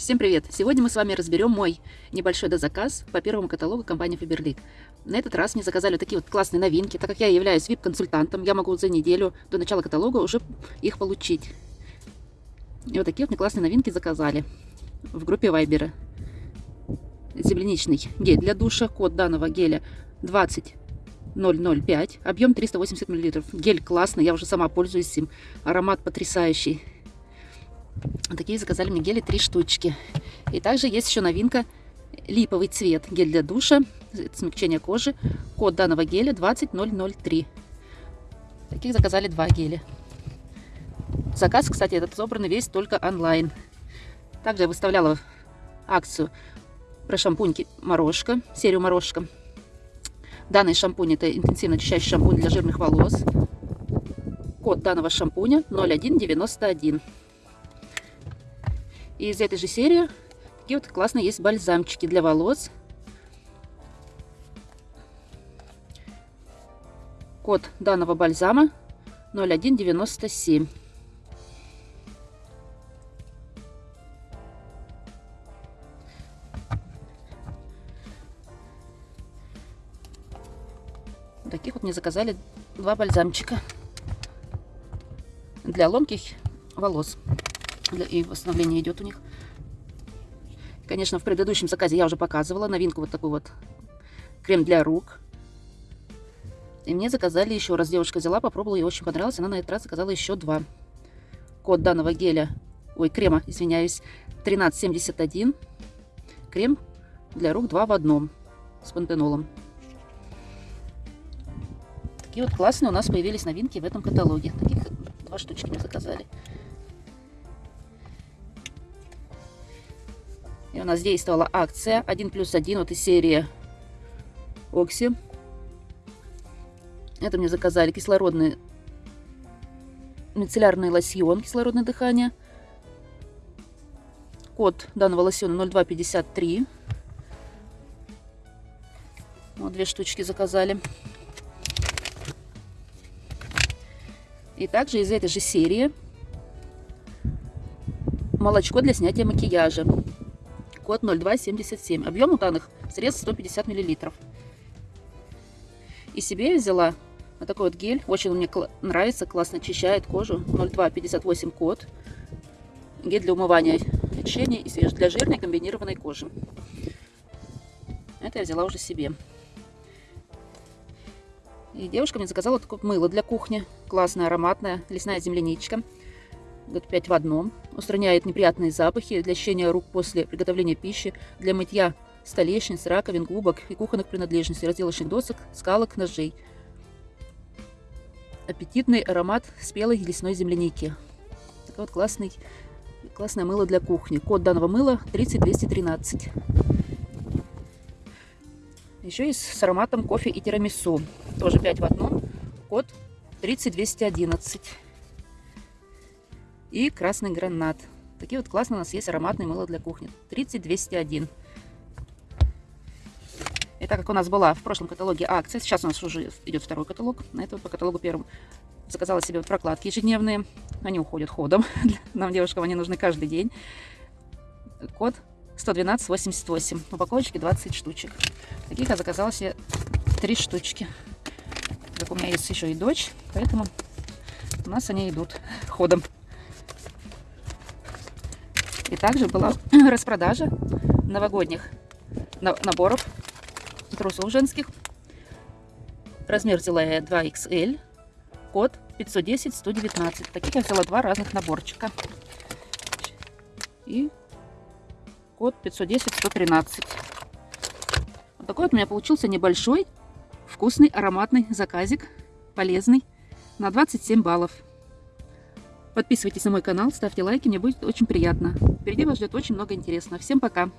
Всем привет! Сегодня мы с вами разберем мой небольшой дозаказ по первому каталогу компании Faberlic. На этот раз мне заказали такие вот классные новинки. Так как я являюсь VIP-консультантом, я могу за неделю до начала каталога уже их получить. И вот такие вот мне классные новинки заказали в группе Viber. Земляничный гель для душа. Код данного геля 20005. Объем 380 мл. Гель классный, я уже сама пользуюсь им. Аромат потрясающий. Такие заказали мне гели три штучки. И также есть еще новинка липовый цвет. Гель для душа, смягчение кожи. Код данного геля 20003. Таких заказали два геля. Заказ, кстати, этот собранный весь только онлайн. Также я выставляла акцию про шампуньки Морошка, серию Морошка. Данный шампунь это интенсивно очищающий шампунь для жирных волос. Код данного шампуня 0191. Из этой же серии такие вот классные есть бальзамчики для волос. Код данного бальзама 0197. таких вот мне заказали два бальзамчика для ломких волос и восстановление идет у них. Конечно, в предыдущем заказе я уже показывала новинку вот такой вот крем для рук. И мне заказали еще раз. Девушка взяла, попробовала, ей очень понравилось. Она на этот раз заказала еще два. Код данного геля, ой, крема, извиняюсь, 1371. Крем для рук 2 в одном с пантенолом. Такие вот классные у нас появились новинки в этом каталоге. Таких два штучки мы заказали. И у нас действовала акция 1 плюс 1 вот из серии Окси. Это мне заказали кислородный мицеллярный лосьон кислородное дыхание. Код данного лосьона 0253. Вот две штучки заказали. И также из этой же серии молочко для снятия макияжа код 0277. Объем у данных средств 150 мл. И себе я взяла вот такой вот гель. Очень он мне нравится, классно очищает кожу. 0258 код. Гель для умывания очищения и свеж для жирной комбинированной кожи. Это я взяла уже себе. И девушка мне заказала такое мыло для кухни. Классное, ароматное, лесная земляничка. 5 в одном. Устраняет неприятные запахи для очищения рук после приготовления пищи, для мытья столешниц, раковин, губок и кухонных принадлежностей, разделочных досок, скалок, ножей. Аппетитный аромат спелой лесной земляники. Такой вот классный, классное мыло для кухни. Код данного мыла 30213. Еще есть с ароматом кофе и тирамису. Тоже 5 в одном. Код 30211 и красный гранат. Такие вот классные у нас есть ароматные мыло для кухни. 30201. И так как у нас была в прошлом каталоге акция, сейчас у нас уже идет второй каталог. На это по каталогу первым заказала себе вот прокладки ежедневные. Они уходят ходом. Нам, девушкам, они нужны каждый день. Код 11288. Упаковочки 20 штучек. Таких я заказала себе 3 штучки. Так у меня есть еще и дочь, поэтому у нас они идут ходом. И также была распродажа новогодних наборов трусов женских. Размер взяла я 2XL, код 510-119. Таких я взяла два разных наборчика. И код 510-113. Вот такой вот у меня получился небольшой, вкусный, ароматный заказик, полезный, на 27 баллов. Подписывайтесь на мой канал, ставьте лайки, мне будет очень приятно. Впереди вас ждет очень много интересного. Всем пока!